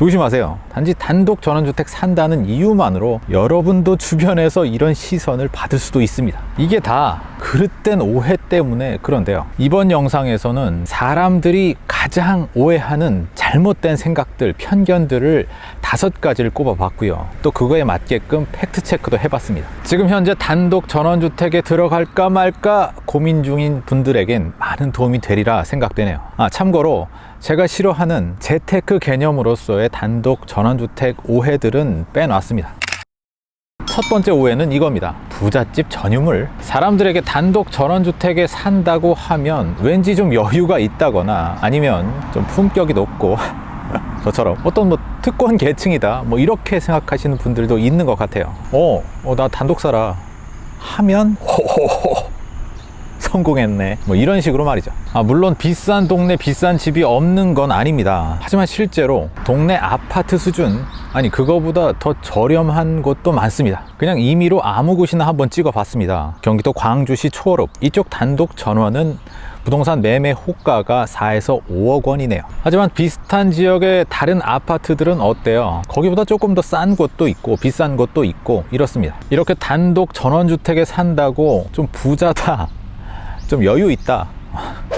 조심하세요. 단지 단독 전원주택 산다는 이유만으로 여러분도 주변에서 이런 시선을 받을 수도 있습니다. 이게 다 그릇된 오해 때문에 그런데요. 이번 영상에서는 사람들이 가장 오해하는 잘못된 생각들 편견들을 다섯 가지를 꼽아봤고요. 또 그거에 맞게끔 팩트체크도 해봤습니다. 지금 현재 단독 전원주택에 들어갈까 말까 고민 중인 분들에겐 많은 도움이 되리라 생각되네요. 아 참고로 제가 싫어하는 재테크 개념으로서의 단독 전원주택 오해들은 빼놨습니다. 첫 번째 오해는 이겁니다 부잣집 전유물? 사람들에게 단독 전원주택에 산다고 하면 왠지 좀 여유가 있다거나 아니면 좀 품격이 높고. 저처럼. 어떤 뭐 특권 계층이다. 뭐 이렇게 생각하시는 분들도 있는 것 같아요. 어, 어나 단독 살아. 하면 호호호 성공했네. 뭐 이런 식으로 말이죠. 아, 물론 비싼 동네 비싼 집이 없는 건 아닙니다. 하지만 실제로 동네 아파트 수준 아니 그거보다 더 저렴한 곳도 많습니다. 그냥 임의로 아무 곳이나 한번 찍어 봤습니다. 경기도 광주시 초월읍. 이쪽 단독 전원은 부동산 매매 호가가 4에서 5억 원이네요. 하지만 비슷한 지역의 다른 아파트들은 어때요? 거기보다 조금 더 싼 곳도 있고 비싼 곳도 있고 이렇습니다. 이렇게 단독 전원주택에 산다고 좀 부자다 좀 여유 있다.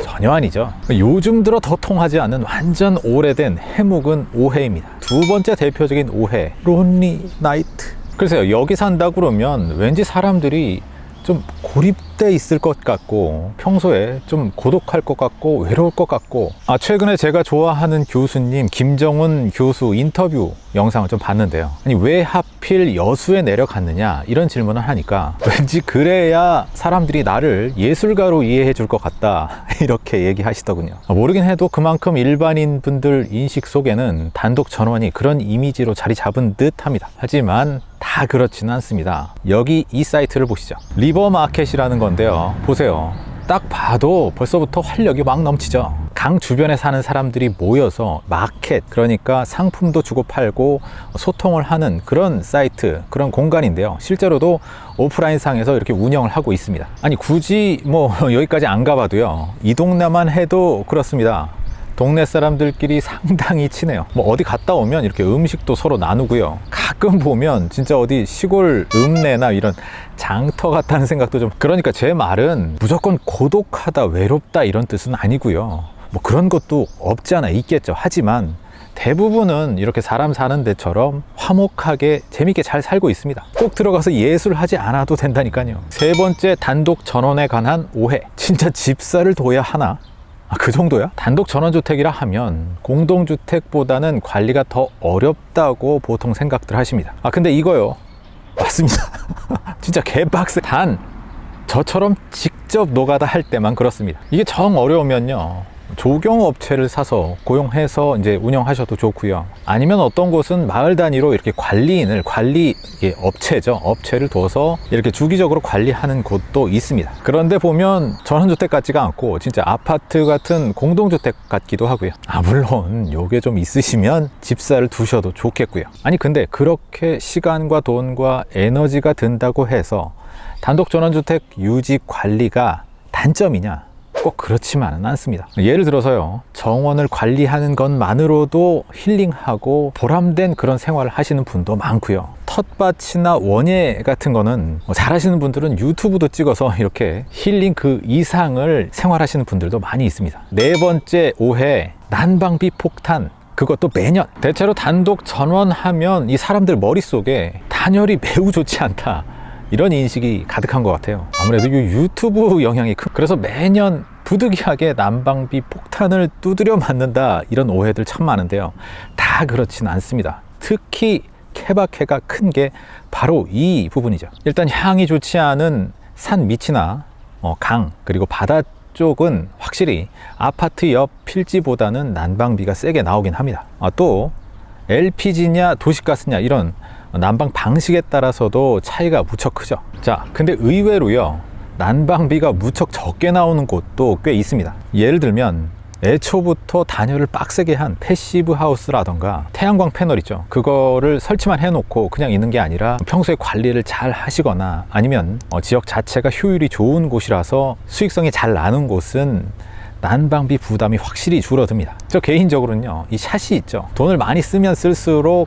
전혀 아니죠. 요즘 들어 더 통하지 않는 완전 오래된 해묵은 오해입니다. 두 번째 대표적인 오해 론리 나이트. 글쎄요 여기 산다 그러면 왠지 사람들이 좀 고립돼 있을 것 같고 평소에 좀 고독할 것 같고 외로울 것 같고. 아 최근에 제가 좋아하는 교수님 김정은 교수 인터뷰 영상을 좀 봤는데요. 아니 왜 하필 여수에 내려갔느냐? 이런 질문을 하니까 왠지 그래야 사람들이 나를 예술가로 이해해 줄 것 같다. 이렇게 얘기하시더군요. 아, 모르긴 해도 그만큼 일반인 분들 인식 속에는 단독 전원이 그런 이미지로 자리 잡은 듯 합니다. 하지만 다 그렇지는 않습니다. 여기 이 사이트를 보시죠. 리버마켓이라는 건데요. 보세요. 딱 봐도 벌써부터 활력이 막 넘치죠. 강 주변에 사는 사람들이 모여서 마켓 그러니까 상품도 주고 팔고 소통을 하는 그런 사이트 그런 공간인데요. 실제로도 오프라인 상에서 이렇게 운영을 하고 있습니다. 아니 굳이 뭐 여기까지 안 가봐도요. 이 동네만 해도 그렇습니다. 동네 사람들끼리 상당히 친해요. 뭐 어디 갔다 오면 이렇게 음식도 서로 나누고요 가끔 보면 진짜 어디 시골 읍내나 이런 장터 같다는 생각도 좀 그러니까 제 말은 무조건 고독하다 외롭다 이런 뜻은 아니고요. 뭐 그런 것도 없지 않아 있겠죠. 하지만 대부분은 이렇게 사람 사는 데처럼 화목하게 재밌게 잘 살고 있습니다. 꼭 들어가서 예술하지 않아도 된다니까요. 세 번째 단독 전원에 관한 오해. 진짜 집사를 둬야 하나 아, 그 정도야? 단독 전원주택이라 하면 공동주택보다는 관리가 더 어렵다고 보통 생각들 하십니다. 아 근데 이거요. 맞습니다. 진짜 개빡세. 단 저처럼 직접 노가다 할 때만 그렇습니다. 이게 정 어려우면요 조경 업체를 사서 고용해서 이제 운영하셔도 좋고요. 아니면 어떤 곳은 마을 단위로 이렇게 관리인을 관리 업체죠. 업체를 둬서 이렇게 주기적으로 관리하는 곳도 있습니다. 그런데 보면 전원주택 같지가 않고 진짜 아파트 같은 공동주택 같기도 하고요. 아 물론 요게 좀 있으시면 집사를 두셔도 좋겠고요. 아니 근데 그렇게 시간과 돈과 에너지가 든다고 해서 단독 전원주택 유지 관리가 단점이냐 꼭 그렇지만은 않습니다. 예를 들어서요. 정원을 관리하는 것만으로도 힐링하고 보람된 그런 생활을 하시는 분도 많고요. 텃밭이나 원예 같은 거는 뭐 잘하시는 분들은 유튜브도 찍어서 이렇게 힐링 그 이상을 생활하시는 분들도 많이 있습니다. 네 번째 오해 난방비 폭탄. 그것도 매년. 대체로 단독 전원하면 이 사람들 머릿속에 단열이 매우 좋지 않다. 이런 인식이 가득한 것 같아요. 아무래도 이 유튜브 영향이 큰 그래서 매년 부득이하게 난방비 폭탄을 두드려 맞는다 이런 오해들 참 많은데요. 다 그렇지는 않습니다. 특히 케바케가 큰 게 바로 이 부분이죠. 일단 향이 좋지 않은 산 밑이나 어, 강 그리고 바다 쪽은 확실히 아파트 옆 필지보다는 난방비가 세게 나오긴 합니다. 아, 또 LPG냐 도시가스냐 이런 난방 방식에 따라서도 차이가 무척 크죠. 자 근데 의외로요 난방비가 무척 적게 나오는 곳도 꽤 있습니다 예를 들면 애초부터 단열을 빡세게 한 passive house라던가 태양광 패널 있죠 그거를 설치만 해놓고 그냥 있는 게 아니라 평소에 관리를 잘 하시거나 아니면 어, 지역 자체가 효율이 좋은 곳이라서 수익성이 잘 나는 곳은 난방비 부담이 확실히 줄어듭니다. 저 개인적으로는요, 이 샷이 있죠. 돈을 많이 쓰면 쓸수록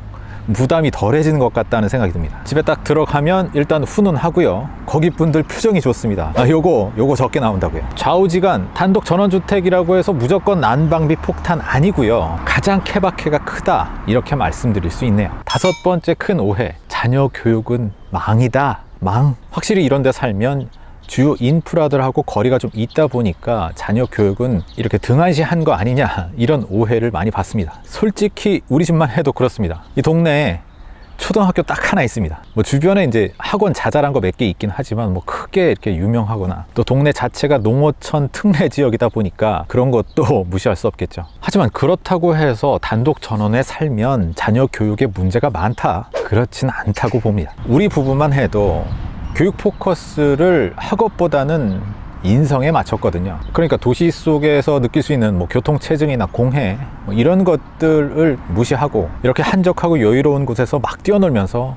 부담이 덜해지는 것 같다는 생각이 듭니다. 집에 딱 들어가면 일단 훈훈하고요. 거기 분들 표정이 좋습니다. 아, 요거, 요거 적게 나온다고요. 좌우지간 단독 전원주택이라고 해서 무조건 난방비 폭탄 아니고요. 가장 케바케가 크다. 이렇게 말씀드릴 수 있네요. 다섯 번째 큰 오해. 자녀 교육은 망이다. 망. 확실히 이런 데 살면 주요 인프라들하고 거리가 좀 있다 보니까 자녀 교육은 이렇게 등한시한 거 아니냐 이런 오해를 많이 받습니다. 솔직히 우리 집만 해도 그렇습니다. 이 동네에 초등학교 딱 하나 있습니다. 뭐 주변에 이제 학원 자잘한 거 몇 개 있긴 하지만 뭐 크게 이렇게 유명하거나 또 동네 자체가 농어촌 특례 지역이다 보니까 그런 것도 무시할 수 없겠죠. 하지만 그렇다고 해서 단독 전원에 살면 자녀 교육에 문제가 많다 그렇진 않다고 봅니다. 우리 부부만 해도 교육 포커스를 학업보다는 인성에 맞췄거든요. 그러니까 도시 속에서 느낄 수 있는 뭐 교통체증이나 공해 뭐 이런 것들을 무시하고 이렇게 한적하고 여유로운 곳에서 막 뛰어놀면서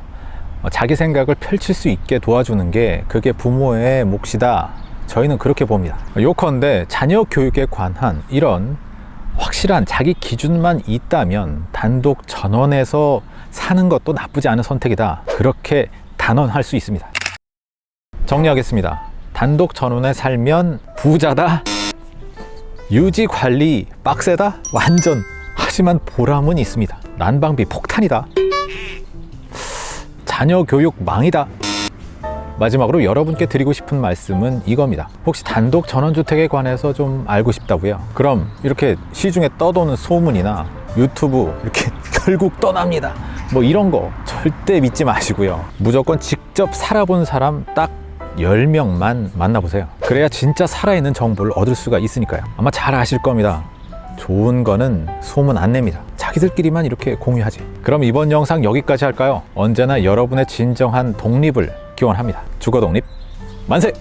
자기 생각을 펼칠 수 있게 도와주는 게 그게 부모의 몫이다. 저희는 그렇게 봅니다. 요컨대 자녀 교육에 관한 이런 확실한 자기 기준만 있다면 단독 전원에서 사는 것도 나쁘지 않은 선택이다. 그렇게 단언할 수 있습니다. 정리하겠습니다. 단독 전원에 살면 부자다. 유지 관리 빡세다. 완전. 하지만 보람은 있습니다. 난방비 폭탄이다. 자녀 교육 망이다. 마지막으로 여러분께 드리고 싶은 말씀은 이겁니다. 혹시 단독 전원주택에 관해서 좀 알고 싶다고요? 그럼 이렇게 시중에 떠도는 소문이나 유튜브 이렇게 결국 떠납니다. 뭐 이런 거 절대 믿지 마시고요. 무조건 직접 살아본 사람 딱 10명만 만나보세요. 그래야 진짜 살아있는 정보를 얻을 수가 있으니까요. 아마 잘 아실 겁니다. 좋은 거는 소문 안 냅니다. 자기들끼리만 이렇게 공유하지. 그럼 이번 영상 여기까지 할까요? 언제나 여러분의 진정한 독립을 기원합니다. 주거 독립 만세!